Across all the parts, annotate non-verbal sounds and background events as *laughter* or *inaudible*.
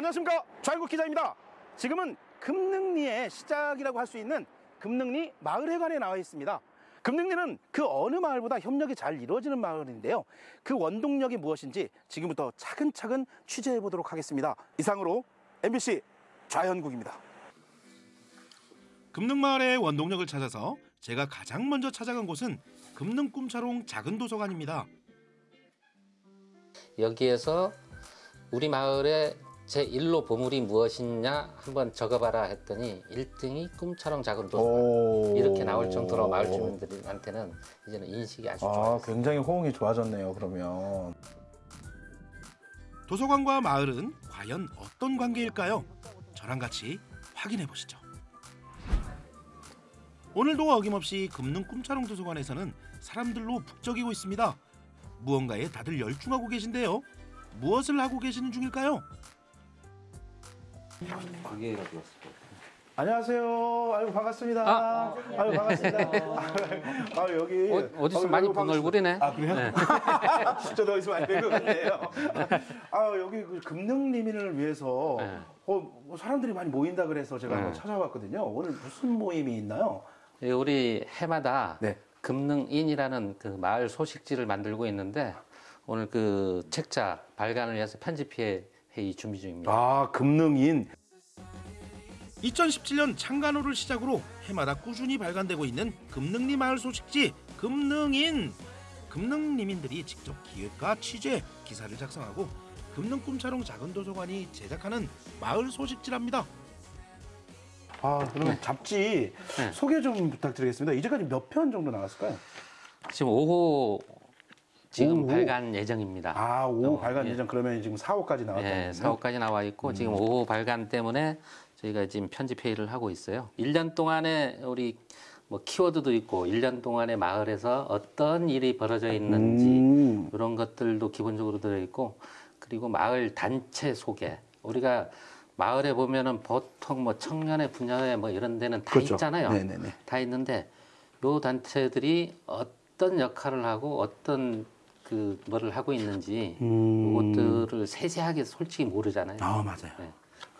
안녕하십니까 좌일국 기자입니다. 지금은 금능리의 시작이라고 할 수 있는 금능리 마을회관에 나와 있습니다. 금능리는 그 어느 마을보다 협력이 잘 이루어지는 마을인데요. 그 원동력이 무엇인지 지금부터 차근차근 취재해 보도록 하겠습니다. 이상으로 MBC 좌현국입니다. 금능마을의 원동력을 찾아서 제가 가장 먼저 찾아간 곳은 금능꿈차롱 작은 도서관입니다. 여기에서 우리 마을의 제 1로 보물이 무엇이냐 한번 적어봐라 했더니 1등이 꿈처럼 작은 도서관 이렇게 나올 정도로 마을 주민들한테는 이제는 인식이 아주 아, 좋아요. 굉장히 호응이 좋아졌네요. 그러면 도서관과 마을은 과연 어떤 관계일까요? 저랑 같이 확인해 보시죠. 오늘도 어김없이 금능 꿈차롱 도서관에서는 사람들로 북적이고 있습니다. 무언가에 다들 열중하고 계신데요. 무엇을 하고 계시는 중일까요? 안녕하세요. 아유 반갑습니다. 아, 아유 반갑습니다. *laughs* 아 여기 어, 아유, 많이 본 반갑습니다. 얼굴이네. 아 그래요? 네. 저도 어디서 많이 뵌것 같네요. 아 여기 그 금능 리민을 위해서 네. 어, 뭐 사람들이 많이 모인다 그래서 제가 네. 한번 찾아봤거든요. 오늘 무슨 모임이 있나요? 예, 우리 해마다 네. 금능인이라는 그 마을 소식지를 만들고 있는데 오늘 그 책자 발간을 위해서 편집회 회의 준비 중입니다. 아 금능인 2017년 창간호를 시작으로 해마다 꾸준히 발간되고 있는 금능리 마을 소식지 금능인 금능리민들이 직접 기획과 취재 기사를 작성하고 금능 꿈차롱 작은 도서관이 제작하는 마을 소식지랍니다. 아 그러면 잡지 네. 소개 좀 부탁드리겠습니다. 이제까지 몇 편 정도 나왔을까요? 지금 5호 지금 오호. 발간 예정입니다. 아 5호 어, 발간 예. 예정 그러면 지금 4호까지 나왔다는 네, 거군요. 4호까지 나와 있고 음. 지금 5호 발간 때문에 저희가 지금 편집 회의를 하고 있어요. 1년 동안에 우리 뭐 키워드도 있고 1년 동안에 마을에서 어떤 일이 벌어져 있는지 음. 이런 것들도 기본적으로 들어 있고 그리고 마을 단체 소개 우리가 마을에 보면은 보통 뭐 청년회 분야회 뭐 이런 데는 다 그렇죠. 있잖아요. 네네네. 다 있는데 요 단체들이 어떤 역할을 하고 어떤 그 뭐를 하고 있는지 음. 그것들을 세세하게 솔직히 모르잖아요. 아 맞아요. 네.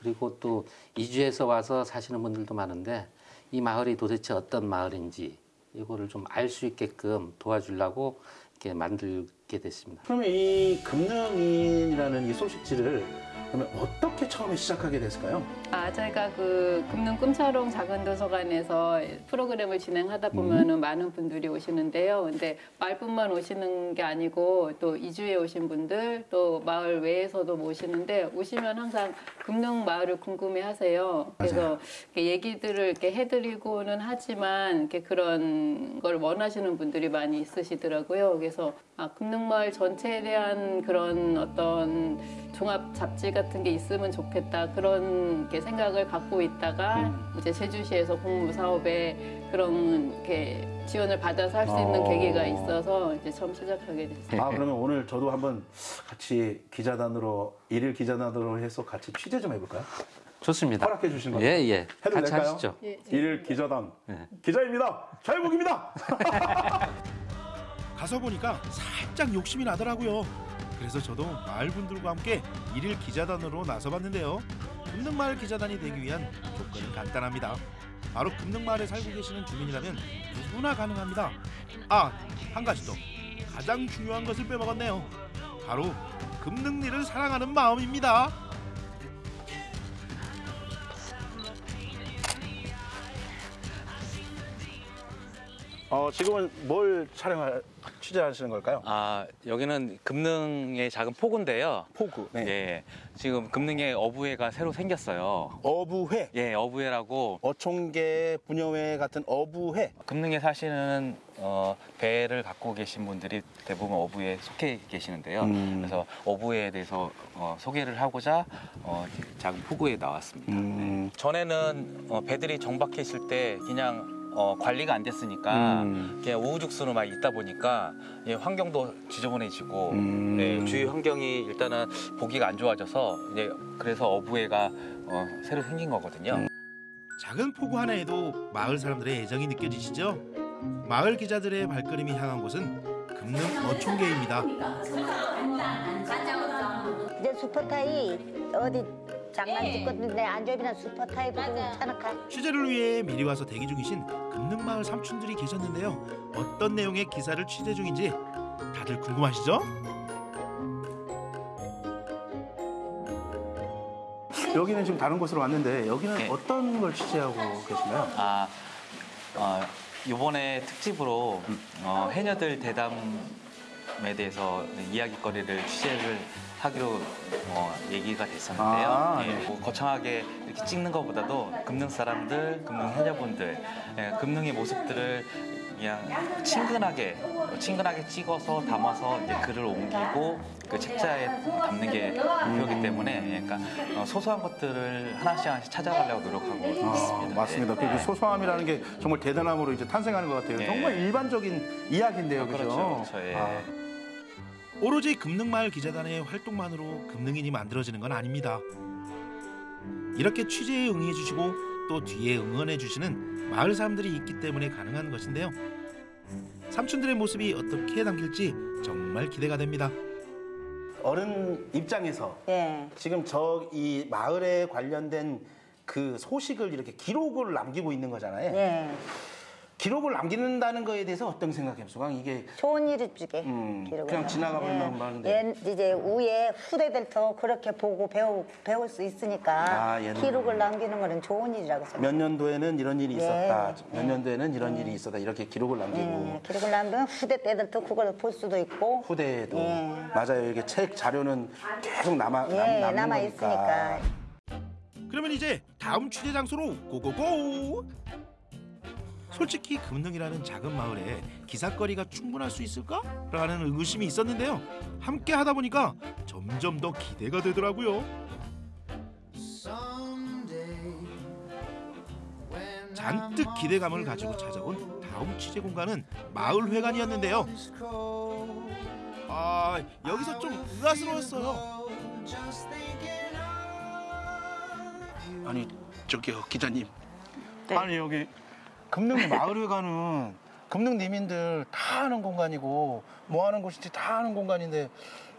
그리고 또 이주해서 와서 사시는 분들도 많은데 이 마을이 도대체 어떤 마을인지 이거를 좀 알 수 있게끔 도와주려고 이렇게 만들게 됐습니다. 그러면 이 금능인이라는 이 소식지를 그러면 어떻게 처음에 시작하게 됐을까요? 아, 저희가 그 금능 꿈차롱 작은 도서관에서 프로그램을 진행하다 보면은 많은 분들이 오시는데요. 근데 마을뿐만 오시는 게 아니고 또 이주에 오신 분들 또 마을 외에서도 오시는데 오시면 항상 금능 마을을 궁금해 하세요. 그래서 얘기들을 이렇게 해드리고는 하지만 이렇게 그런 걸 원하시는 분들이 많이 있으시더라고요. 그래서 아, 금능 마을 전체에 대한 그런 어떤 종합 잡지 같은 게 있으면 좋겠다 그런 게 생각을 갖고 있다가 이제 제주시에서 공무 사업에 그런 이렇게 지원을 받아서 할 수 있는 어. 계기가 있어서 이제 처음 시작하게 됐어요. 아 그러면 오늘 저도 한번 같이 기자단으로 일일 기자단으로 해서 같이 취재 좀 해볼까요? 좋습니다. 허락해 주신 거죠? 예, 예. 해도 같이 될까요? 하시죠. 예, 일일 기자단 네. 기자입니다. 좌일국입니다. *laughs* *laughs* 가서 보니까 살짝 욕심이 나더라고요. 그래서 저도 마을 분들과 함께 일일 기자단으로 나서봤는데요. 금능마을 기자단이 되기 위한 조건은 간단합니다. 바로 금능마을에 살고 계시는 주민이라면 누구나 가능합니다. 아, 한 가지 더. 가장 중요한 것을 빼먹었네요. 바로 금능리를 사랑하는 마음입니다. 어 지금은 뭘 촬영할 취재하시는 걸까요? 아 여기는 금능의 작은 포구인데요. 포구. 네. 예, 지금 금능에 어부회가 새로 생겼어요. 어부회. 예, 어부회라고 어촌계 분여회 같은 어부회. 금능에 사시는 어, 배를 갖고 계신 분들이 대부분 어부에 속해 계시는데요. 음. 그래서 어부회에 대해서 어, 소개를 하고자 어, 작은 포구에 나왔습니다. 음. 전에는 어, 배들이 정박해 있을 때 그냥 어, 관리가 안 됐으니까 음. 그냥 우후죽순으로 막 있다 보니까 예, 환경도 지저분해지고 음. 네, 주위 환경이 일단은 보기가 안 좋아져서 이제 그래서 어부회가 어, 새로 생긴 거거든요. 음. 작은 포구 하나에도 마을 사람들의 애정이 느껴지시죠? 마을 기자들의 발걸음이 향한 곳은 금능 어촌계입니다. 이제 슈퍼타이 어디 장난짓거든데 안주비는 슈퍼 타입으로 차나카. 취재를 위해 미리 와서 대기 중이신 금능마을 삼촌들이 계셨는데요. 어떤 내용의 기사를 취재 중인지 다들 궁금하시죠? 여기는 지금 다른 곳으로 왔는데 여기는 네. 어떤 걸 취재하고 계신가요? 아, 어, 이번에 특집으로 어, 해녀들 대담에 대해서 이야기거리를 취재를 하기로 어, 얘기가 됐었는데요. 아, 예, 네. 뭐 거창하게 이렇게 찍는 것보다도 금능 사람들, 금능 해녀분들, 예, 금능의 모습들을 그냥 친근하게 친근하게 찍어서 담아서 이제 글을 옮기고 그 책자에 담는 게 목표이기 때문에 예, 그러니까 어, 소소한 것들을 하나씩 하나씩 찾아가려고 노력하고 아, 있습니다. 맞습니다. 예. 그 소소함이라는 게 정말 대단함으로 이제 탄생하는 것 같아요. 예. 정말 일반적인 이야기인데요, 그죠? 그렇죠, 그렇죠, 예. 아, 오로지 금능마을 기자단의 활동만으로 금능인이 만들어지는 건 아닙니다. 이렇게 취재에 응해 주시고 또 뒤에 응원해 주시는 마을 사람들이 있기 때문에 가능한 것인데요. 삼촌들의 모습이 어떻게 담길지 정말 기대가 됩니다. 어른 입장에서 예. 지금 저 이 마을에 관련된 그 소식을 이렇게 기록을 남기고 있는 거잖아요. 예. 기록을 남기는다는 거에 대해서 어떤 생각해요, 수강? 이게 좋은 일이 주게. 음, 기록을. 그냥 지나가 버리면 하는데. 예, 이제 후에 후대들도 그렇게 보고 배우, 배울 수 있으니까 아, 옛날. 기록을 남기는 거는 좋은 일이라고 생각해요. 몇 년도에는 이런 일이 있었다. 예, 몇 예. 년도에는 이런 일이 있었다. 이렇게 기록을 남기고 예, 기록을 남기면 후대 때들도 그걸 볼 수도 있고 후대에도 예. 맞아요. 이게 책 자료는 계속 남아 남, 예, 남는 남아 거니까. 있으니까. 그러면 이제 다음 취재 장소로 고고고! 솔직히 금능이라는 작은 마을에 기사거리가 충분할 수 있을까? 라는 의구심이 있었는데요. 함께 하다 보니까 점점 더 기대가 되더라고요. 잔뜩 기대감을 가지고 찾아온 다음 취재 공간은 마을 회관이었는데요. 아, 여기서 좀 의아스러웠어요. 아니 저기요 기자님. 네. 아니 여기 금능 마을회관은 금능 리민들 다 아는 공간이고 뭐 하는 곳인지 다 아는 공간인데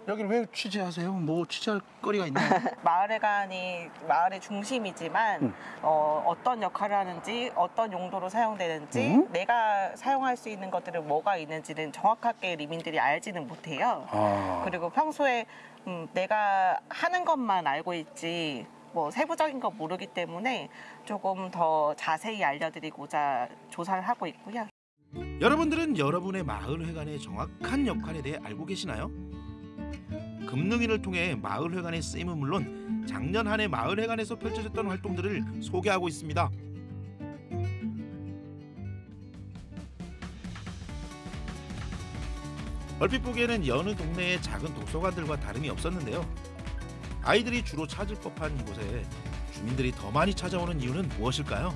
여기를 왜 취재하세요? 뭐 취재할 거리가 있나요? *laughs* 마을회관이 마을의 중심이지만 음. 어, 어떤 역할을 하는지 어떤 용도로 사용되는지 음? 내가 사용할 수 있는 것들은 뭐가 있는지는 정확하게 리민들이 알지는 못해요. 아, 그리고 평소에 음, 내가 하는 것만 알고 있지 뭐 세부적인 거 모르기 때문에 조금 더 자세히 알려드리고자 조사를 하고 있고요. 여러분들은 여러분의 마을회관의 정확한 역할에 대해 알고 계시나요? 금능인을 통해 마을회관의 쓰임은 물론 작년 한 해 마을회관에서 펼쳐졌던 활동들을 소개하고 있습니다. 얼핏 보기에는 여느 동네의 작은 도서관들과 다름이 없었는데요. 아이들이 주로 찾을 법한 이곳에 주민들이 더 많이 찾아오는 이유는 무엇일까요?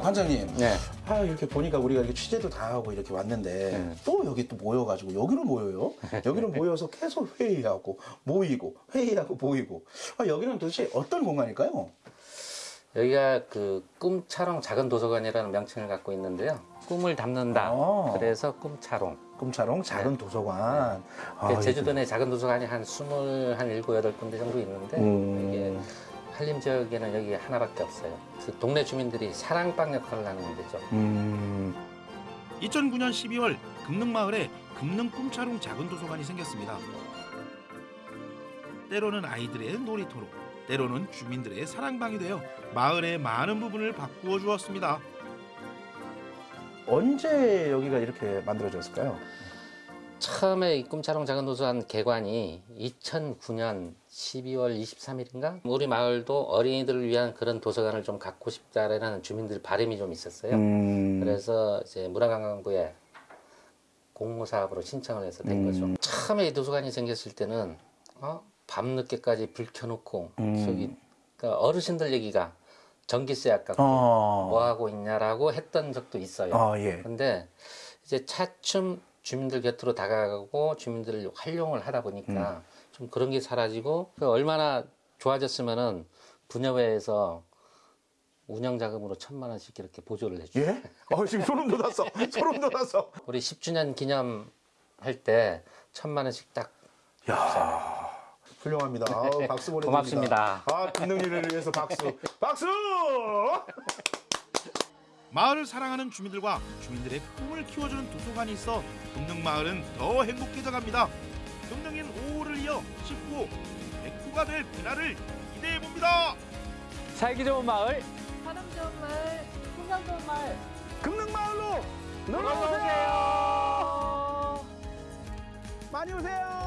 관장님. 네. 아 이렇게 보니까 우리가 이렇게 취재도 다 하고 이렇게 왔는데 네. 또 여기 또 모여가지고 여기로 모여요. 여기로 모여서 계속 회의하고 모이고 회의하고 모이고. 아, 여기는 도대체 어떤 공간일까요? 여기가 그 꿈차롱 작은 도서관이라는 명칭을 갖고 있는데요. 꿈을 담는다. 아. 그래서 꿈차롱. 꿈차롱 작은 도서관. 그 아, 제주도 내 작은 도서관이 한 스물 한 일곱 여덟 군데 정도 있는데 음. 이게 한림 지역에는 여기 하나밖에 없어요. 그 동네 주민들이 사랑방 역할을 하는 데죠. 음. 2009년 12월 금능마을에 금능 꿈차롱 작은 도서관이 생겼습니다. 때로는 아이들의 놀이터로, 때로는 주민들의 사랑방이 되어 마을의 많은 부분을 바꾸어 주었습니다. 언제 여기가 이렇게 만들어졌을까요? 처음에 이 꿈차롱 작은 도서관 개관이 2009년 12월 23일인가? 우리 마을도 어린이들을 위한 그런 도서관을 좀 갖고 싶다라는 주민들 바람이 좀 있었어요. 음. 그래서 이제 문화관광부에 공모 사업으로 신청을 해서 된 음. 거죠. 처음에 이 도서관이 생겼을 때는 어? 밤 늦게까지 불 켜놓고 음. 저기 그러니까 어르신들 얘기가 전기세 아깝고 어. 뭐 하고 있냐라고 했던 적도 있어요. 아 예. 근데 이제 차츰 주민들 곁으로 다가가고 주민들을 활용을 하다 보니까 좀 그런 게 사라지고 그 얼마나 좋아졌으면은 분여회에서 운영 자금으로 천만 원씩 이렇게 보조를 해주죠. 예? 어, 지금 소름 돋았어. *laughs* 소름 돋았어. 우리 10주년 기념 할 때 천만 원씩 딱 야 훌륭합니다. 아우, 박수 보내드립니다. 고맙습니다. 아, 금능리를 위해서 박수. 박수! 마을을 사랑하는 주민들과 주민들의 꿈을 키워주는 도서관이 있어 금능마을은 더 행복해져갑니다. 금능인 5호를 이어 19호, 109가 될 그날을 기대해 봅니다. 살기 좋은 마을 사람 좋은 말, 풍경 좋은 말. 금능마을로 놀러 놀러 오세요. 오세요. 많이 오세요.